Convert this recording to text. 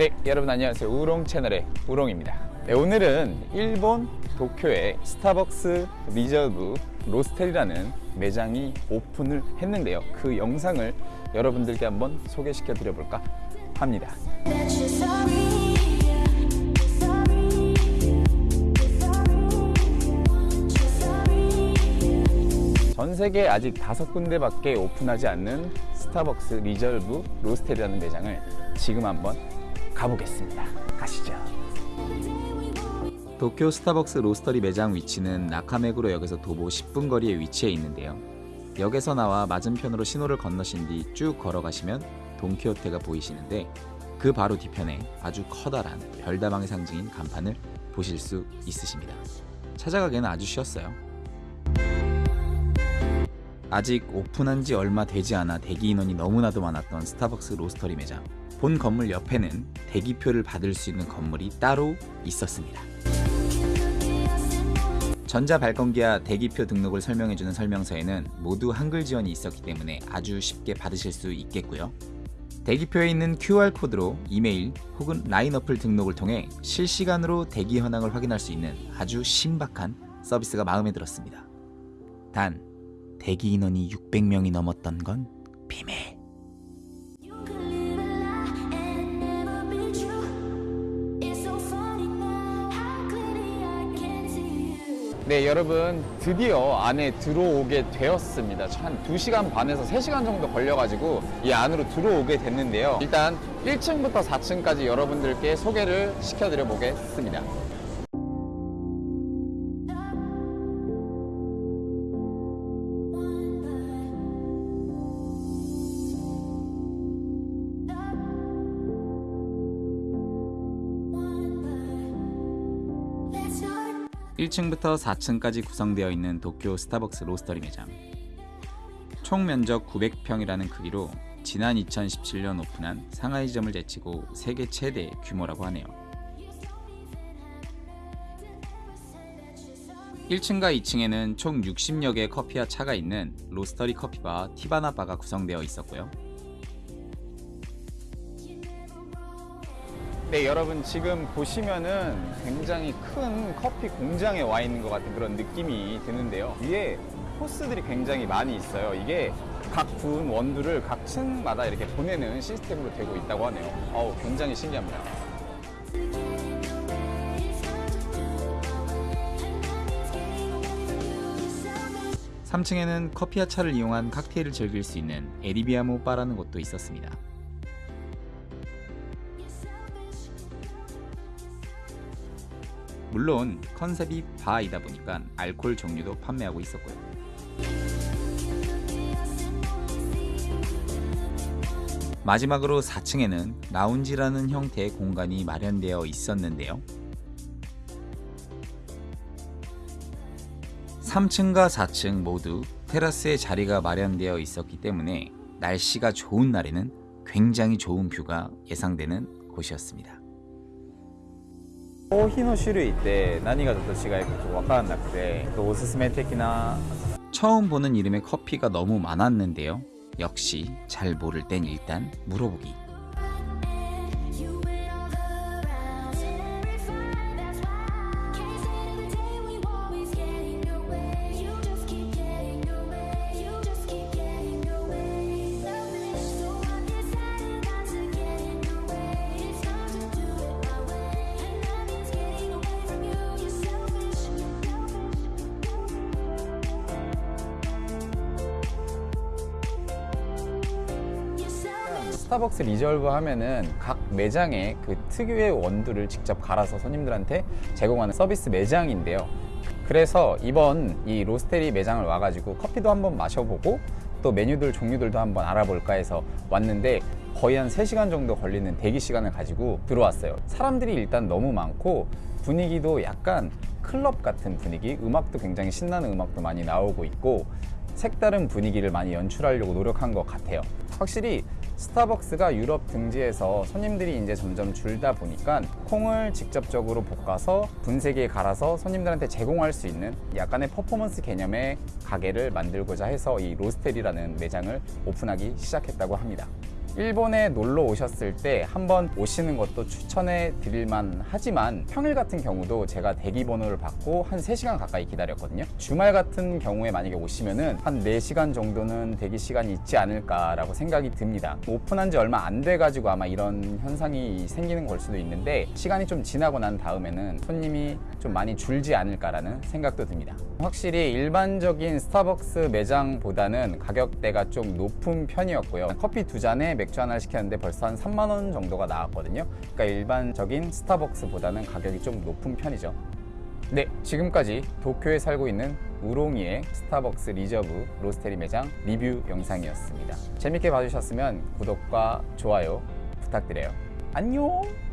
네, 여러분 안녕하세요. 우롱 채널의 우롱입니다. 네, 오늘은 일본 도쿄의 스타벅스 리저브 로스터리라는 매장이 오픈을 했는데요. 그 영상을 여러분들께 한번 소개시켜 합니다. Sorry, sorry, sorry. 전 세계 아직 다섯 군데밖에 오픈하지 않는 스타벅스 리저브 로스터리라는 매장을 지금 한번 가보겠습니다. 가시죠. 도쿄 스타벅스 로스터리 매장 위치는 나카메구로 역에서 도보 10분 거리에 위치해 있는데요. 역에서 나와 맞은편으로 신호를 건너신 뒤 쭉 걸어가시면 돈키호테가 보이시는데 그 바로 뒤편에 아주 커다란 별다방의 상징인 간판을 보실 수 있으십니다. 찾아가기는 아주 쉬웠어요. 아직 오픈한 지 얼마 되지 않아 대기 인원이 너무나도 많았던 스타벅스 로스터리 매장. 본 건물 옆에는 대기표를 받을 수 있는 건물이 따로 있었습니다. 전자 발권기와 대기표 등록을 설명해주는 설명서에는 모두 한글 지원이 있었기 때문에 아주 쉽게 받으실 수 있겠고요. 대기표에 있는 QR코드로 이메일 혹은 라인 어플 등록을 통해 실시간으로 대기 현황을 확인할 수 있는 아주 신박한 서비스가 마음에 들었습니다. 단, 대기 인원이 600명이 넘었던 건 비밀. 네, 여러분 드디어 안에 들어오게 되었습니다. 한 2시간 반에서 3시간 정도 걸려가지고 이 안으로 들어오게 됐는데요. 일단 1층부터 4층까지 여러분들께 소개를 시켜드려 보겠습니다. 1층부터 4층까지 구성되어 있는 도쿄 스타벅스 로스터리 매장. 총 면적 900평이라는 크기로 지난 2017년 오픈한 상하이점을 제치고 세계 최대 규모라고 하네요. 1층과 2층에는 총 60여 개의 커피와 차가 있는 로스터리 커피바 티바나 바가 구성되어 있었고요. 네, 여러분 지금 보시면은 굉장히 큰 커피 공장에 와 있는 것 같은 그런 느낌이 드는데요. 위에 호스들이 굉장히 많이 있어요. 이게 각분 원두를 각 층마다 이렇게 보내는 시스템으로 되고 있다고 하네요. 어우, 굉장히 신기합니다. 3층에는 커피와 차를 이용한 칵테일을 즐길 수 있는 에리비아모 바라는 곳도 있었습니다. 물론 컨셉이 바이다 보니까 알코올 종류도 판매하고 있었고요. 마지막으로 4층에는 라운지라는 형태의 공간이 마련되어 있었는데요. 3층과 4층 모두 테라스에 자리가 마련되어 있었기 때문에 날씨가 좋은 날에는 굉장히 좋은 뷰가 예상되는 곳이었습니다. コーヒーの種類って何がちょっと違いかちょっと分からなくておすすめ的な 처음 보는 이름의 커피가 너무 많았는데요. 역시 잘 모를 땐 일단 물어보기. 스타벅스 리저브 하면은 각 매장에 그 특유의 원두를 직접 갈아서 손님들한테 제공하는 서비스 매장인데요. 그래서 이번 이 로스터리 매장을 와가지고 커피도 한번 마셔보고 또 메뉴들 종류들도 한번 알아볼까 해서 왔는데 거의 한 3시간 정도 걸리는 대기 시간을 가지고 들어왔어요. 사람들이 일단 너무 많고 분위기도 약간 클럽 같은 분위기, 음악도 굉장히 신나는 음악도 많이 나오고 있고 색다른 분위기를 많이 연출하려고 노력한 것 같아요. 확실히 스타벅스가 유럽 등지에서 손님들이 이제 점점 줄다 보니까 콩을 직접적으로 볶아서 분쇄기에 갈아서 손님들한테 제공할 수 있는 약간의 퍼포먼스 개념의 가게를 만들고자 해서 이 로스텔이라는 매장을 오픈하기 시작했다고 합니다. 일본에 놀러 오셨을 때 한번 오시는 것도 추천해 드릴만 하지만 평일 같은 경우도 제가 대기 번호를 받고 한 3시간 가까이 기다렸거든요. 주말 같은 경우에 만약에 오시면은 한 4시간 정도는 대기 시간이 있지 않을까라고 생각이 듭니다. 오픈한 지 얼마 안 돼 가지고 아마 이런 현상이 생기는 걸 수도 있는데 시간이 좀 지나고 난 다음에는 손님이 좀 많이 줄지 않을까라는 생각도 듭니다. 확실히 일반적인 스타벅스 매장보다는 가격대가 좀 높은 편이었고요. 커피 두 잔에 맥주 하나를 시켰는데 벌써 한 3만 원 정도가 나왔거든요. 그러니까 일반적인 스타벅스보다는 가격이 좀 높은 편이죠. 네, 지금까지 도쿄에 살고 있는 우롱이의 스타벅스 리저브 로스터리 매장 리뷰 영상이었습니다. 재밌게 봐주셨으면 구독과 좋아요 부탁드려요. 안녕!